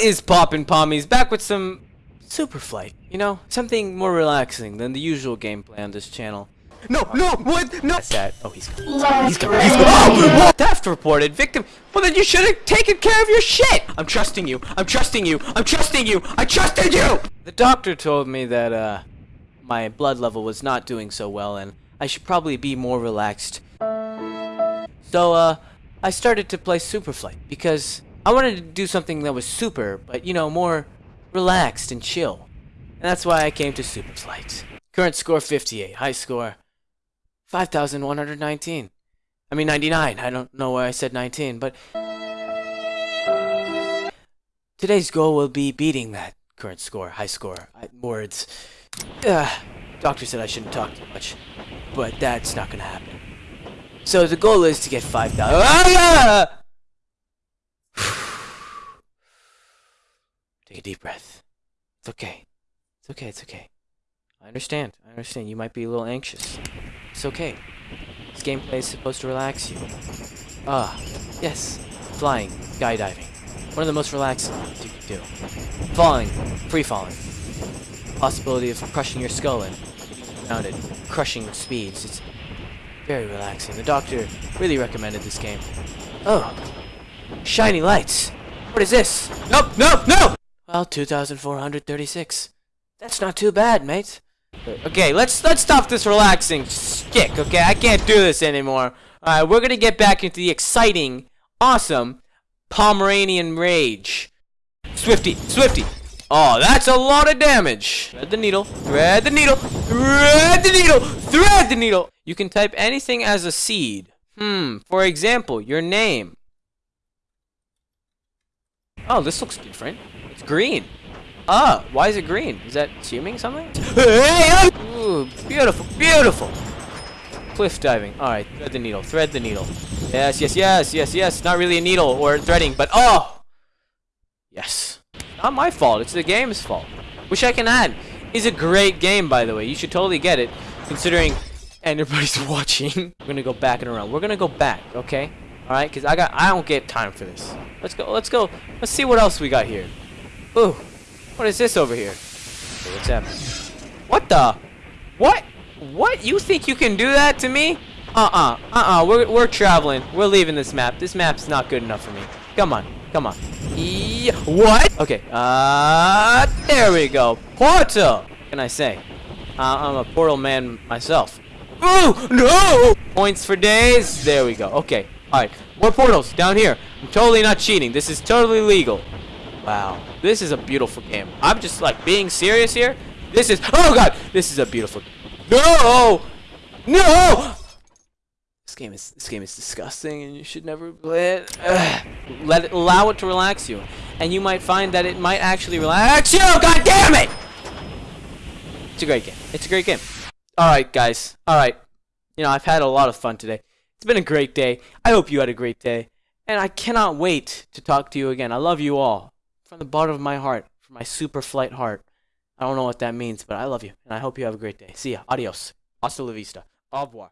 What is poppin' pommies? Back with some Super Flight. You know, something more relaxing than the usual gameplay on this channel. No, no, what? No. That's that. Oh, he's coming. He's coming. He's coming. Oh, what? Theft reported. Victim. Well, then you should have taken care of your shit. I'm trusting you. I'm trusting you. I'm trusting you. I trusted you. The doctor told me that uh, my blood level was not doing so well, and I should probably be more relaxed. So, uh, I started to play Super Flight because I wanted to do something that was super, but you know, more relaxed and chill. And that's why I came to Super Flight. Current score 58, high score 5,119. I mean 99. I don't know why I said 19, but today's goal will be beating that current score, high score. I, words. Uh, doctor said I shouldn't talk too much, but that's not gonna happen. So the goal is to get 5,000. Ah! Take a deep breath. It's okay. It's okay, it's okay. I understand. I understand. You might be a little anxious. It's okay. This gameplay is supposed to relax you. Ah, yes. Flying, skydiving. One of the most relaxing things you can do. Falling, free falling. Possibility of crushing your skull and around it, crushing speeds. It's very relaxing. The doctor really recommended this game. Oh, shiny lights. What is this? Nope, nope, no! Well, 2,436. That's not too bad, mate. Okay, let's let's stop this relaxing stick. Okay, I can't do this anymore. All right, we're gonna get back into the exciting, awesome Pomeranian rage. Swifty, Swifty. Oh, that's a lot of damage. Thread the needle. Thread the needle. Thread the needle. Thread the needle. You can type anything as a seed. Hmm. For example, your name. Oh, this looks different. It's green. Ah, why is it green? Is that assuming something? Ooh, beautiful, beautiful. Cliff diving. All right, thread the needle. Thread the needle. Yes, yes, yes, yes, yes. Not really a needle or threading, but oh, yes. Not my fault. It's the game's fault. Wish I can add. Is a great game, by the way. You should totally get it, considering everybody's watching. We're gonna go back and around. We're gonna go back, okay? All right, cause I got. I don't get time for this. Let's go. Let's go. Let's see what else we got here. Ooh. What is this over here? Okay, what's happening? What the? What? What? You think you can do that to me? Uh-uh. Uh-uh. We're, we're traveling. We're leaving this map. This map's not good enough for me. Come on. Come on. What? Okay. Uh, there we go. Portal. What can I say? Uh, I'm a portal man myself. Ooh, no! Points for days. There we go. Okay. All right. More portals down here. I'm totally not cheating. This is totally legal. Wow. This is a beautiful game. I'm just like being serious here. This is oh god, this is a beautiful No! No! This game is this game is disgusting and you should never play it. Ugh. Let it allow it to relax you. And you might find that it might actually relax you. Oh, god damn it! It's a great game. It's a great game. Alright guys. Alright. You know, I've had a lot of fun today. It's been a great day. I hope you had a great day. And I cannot wait to talk to you again. I love you all from the bottom of my heart, from my super flight heart. I don't know what that means, but I love you, and I hope you have a great day. See ya. Adios. Hasta la vista. Au revoir.